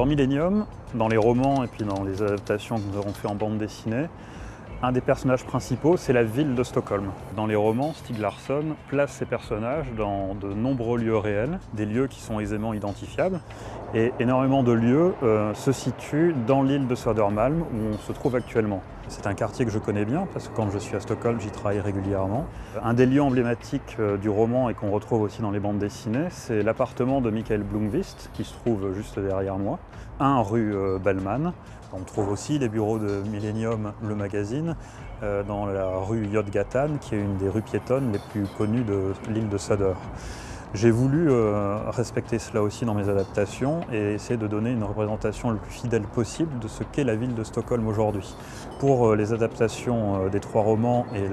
Dans Millennium, dans les romans et puis dans les adaptations que nous avons fait en bande dessinée, un des personnages principaux, c'est la ville de Stockholm. Dans les romans, Stieg Larsson place ses personnages dans de nombreux lieux réels, des lieux qui sont aisément identifiables, et énormément de lieux euh, se situent dans l'île de Södermalm où on se trouve actuellement. C'est un quartier que je connais bien parce que quand je suis à Stockholm, j'y travaille régulièrement. Un des lieux emblématiques euh, du roman et qu'on retrouve aussi dans les bandes dessinées, c'est l'appartement de Michael Blomqvist qui se trouve juste derrière moi, 1 rue euh, Bellman. On trouve aussi les bureaux de Millennium, le magazine, euh, dans la rue Yodgatan, qui est une des rues piétonnes les plus connues de l'île de Söder. J'ai voulu euh, respecter cela aussi dans mes adaptations et essayer de donner une représentation le plus fidèle possible de ce qu'est la ville de Stockholm aujourd'hui. Pour euh, les adaptations des trois romans et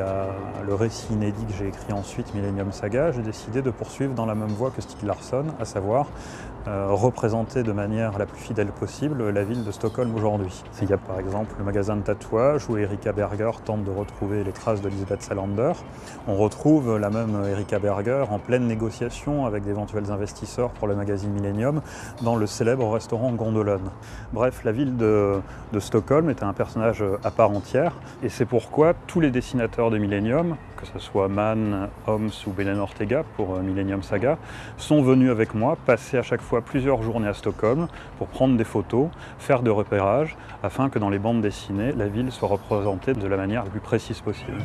le récit inédit que j'ai écrit ensuite, Millennium Saga, j'ai décidé de poursuivre dans la même voie que Stieg Larsson, à savoir euh, représenter de manière la plus fidèle possible la ville de Stockholm aujourd'hui. Il y a par exemple le magasin de tatouage où Erika Berger tente de retrouver les traces de Lisbeth Salander. On retrouve la même Erika Berger en pleine négociation avec d'éventuels investisseurs pour le magazine Millennium dans le célèbre restaurant Gondolone. Bref, la ville de, Stockholm est un personnage à part entière et c'est pourquoi tous les dessinateurs de Millennium, que ce soit Mann, Holmes ou Belen Ortega pour euh, Millennium Saga, sont venus avec moi passer à chaque fois plusieurs journées à Stockholm pour prendre des photos, faire de repérages, afin que dans les bandes dessinées, la ville soit représentée de la manière la plus précise possible.